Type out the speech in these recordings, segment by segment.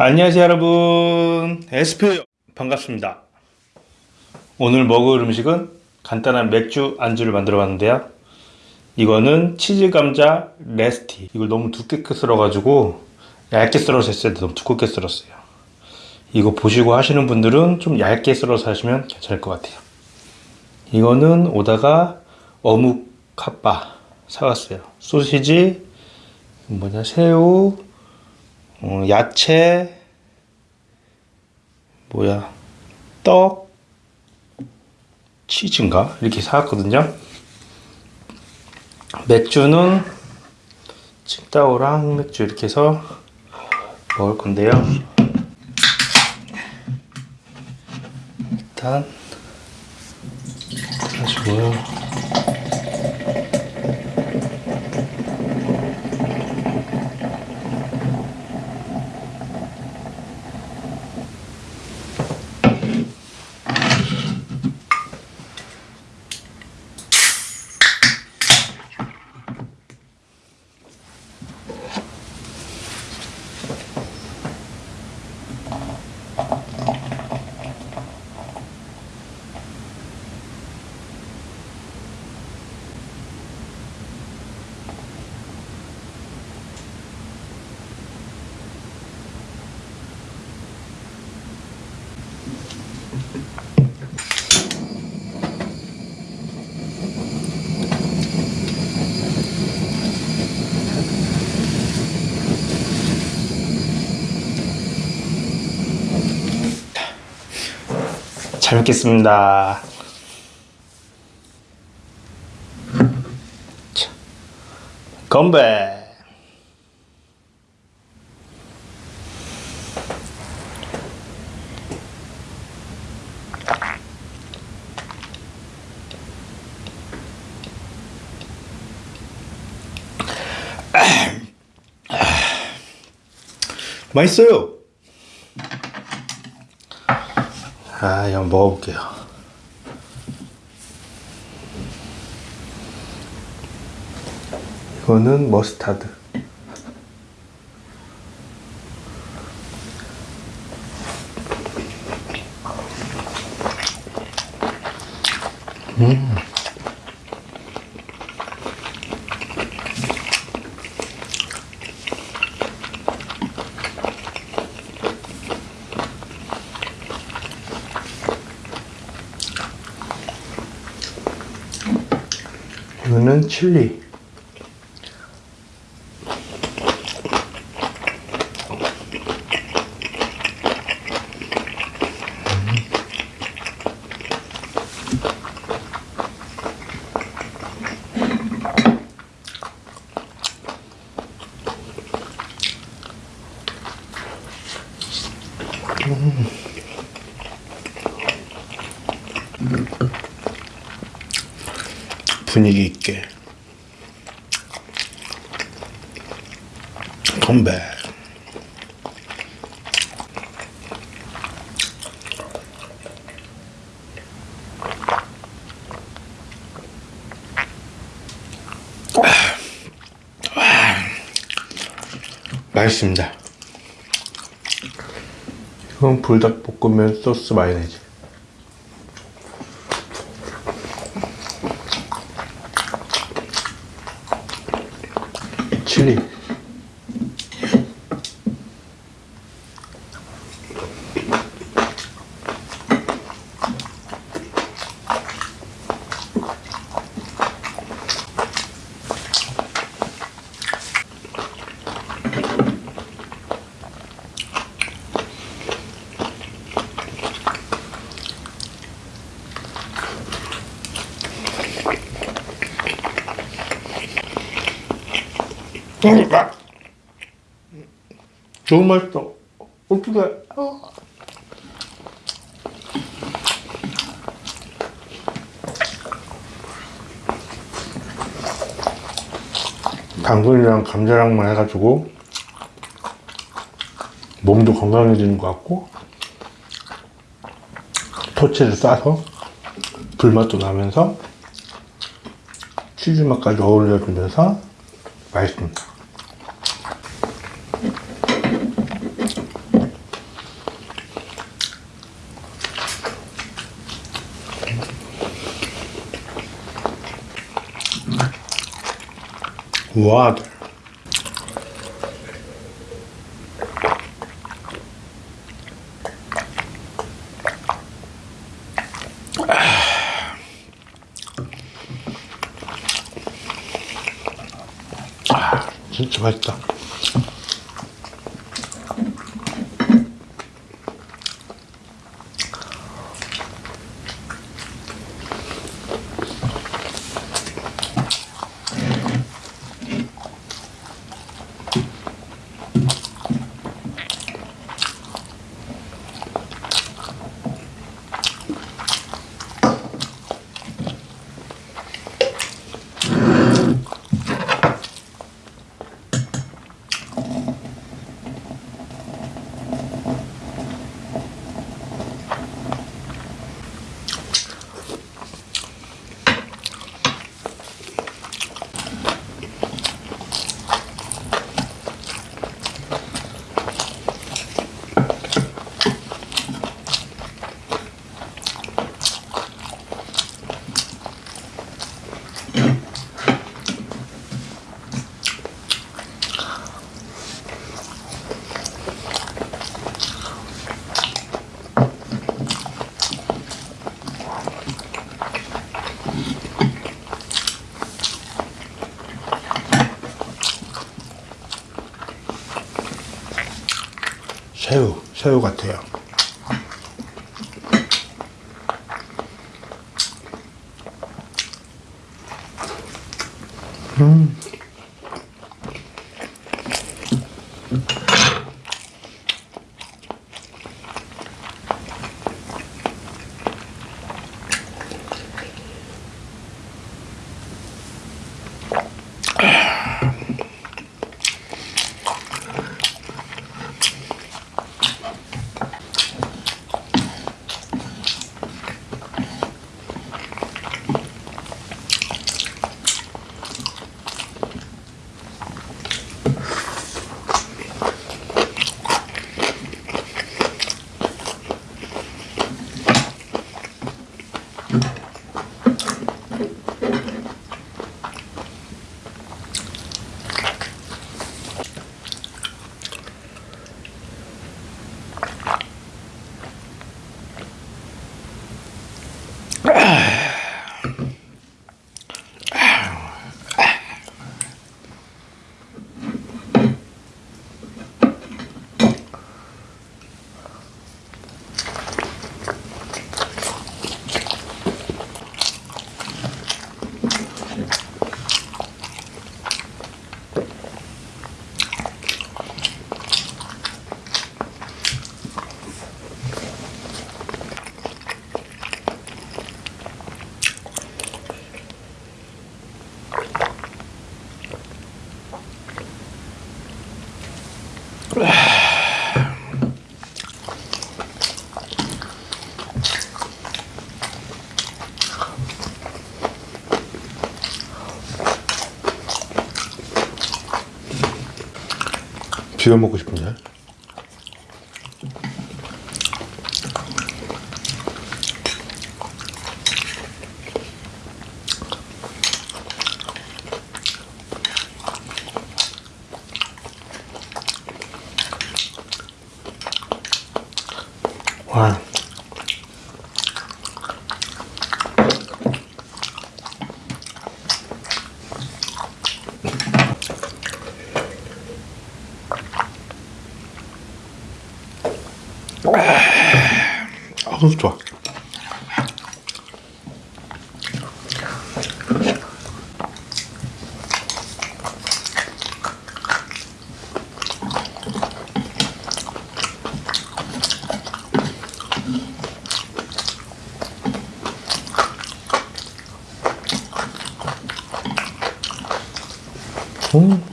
안녕하세요 여러분. 에스표 반갑습니다. 오늘 먹을 음식은 간단한 맥주 안주를 만들어 봤는데요. 이거는 치즈 감자 레스티. 이걸 너무 두껍게 썰어 가지고 얇게 썰어서 했어요 너무 두껍게 썰었어요. 이거 보시고 하시는 분들은 좀 얇게 썰어서 하시면 괜찮을 것 같아요. 이거는 오다가 어묵 핫바 사왔어요. 소시지 뭐냐 새우 어, 야채 뭐야 떡 치즈인가? 이렇게 사왔거든요. 맥주는 칭따오랑 맥주 이렇게 해서 먹을 건데요. 일단 가지고요 잘 먹겠습니다. 자, 건배. 맛있어요. 아, 한번 먹어볼게요. 이거는 머스타드. 음. 이거는 칠리. 분위기 있게. 컴백 맛있습니다. 이건 불닭볶음면 소스 마요네즈 칠리 그러니까. 너무 맛있어. 어떡해 당근이랑 감자랑만 해가지고 몸도 건강해지는 것 같고 토치를 싸서 불맛도 나면서 치즈 맛까지 어울려 주면서 맛있습니다 와. 아, 진짜 맛있다. 새우, 새우 같아요. 비벼 먹고 싶은데. 아우 좋아. 음.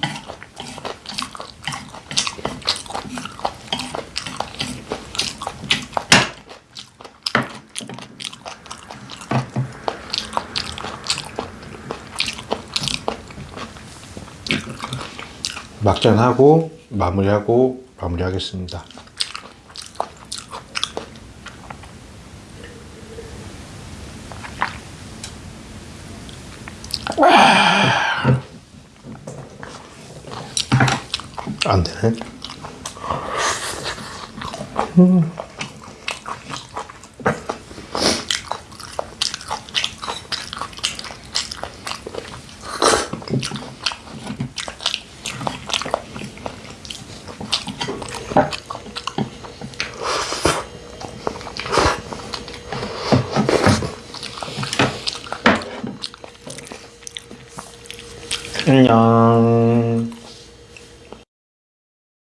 막잔하고 마무리하고 마무리하겠습니다. 안 되네. 안